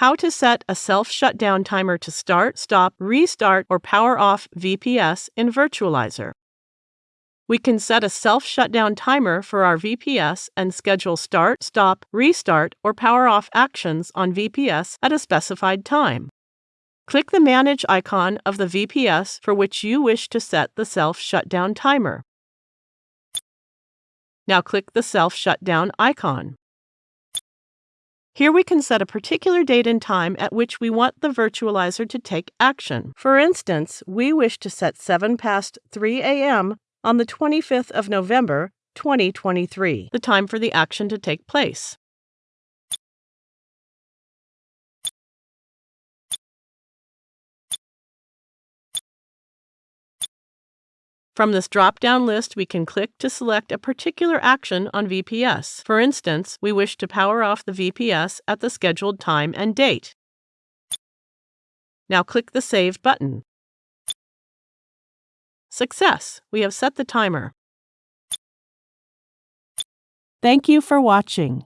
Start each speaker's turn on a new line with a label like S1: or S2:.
S1: how to set a self-shutdown timer to start, stop, restart, or power off VPS in Virtualizor. We can set a self-shutdown timer for our VPS and schedule start, stop, restart, or power off actions on VPS at a specified time. Click the Manage icon of the VPS for which you wish to set the self-shutdown timer. Now click the self-shutdown icon. Here we can set a particular date and time at which we want the Virtualizor to take action. For instance, we wish to set 7 past 3 a.m. on the 25th of November, 2023, the time for the action to take place. From this drop-down list, we can click to select a particular action on VPS. For instance, we wish to power off the VPS at the scheduled time and date. Now click the Save button. Success! We have set the timer. Thank you for watching.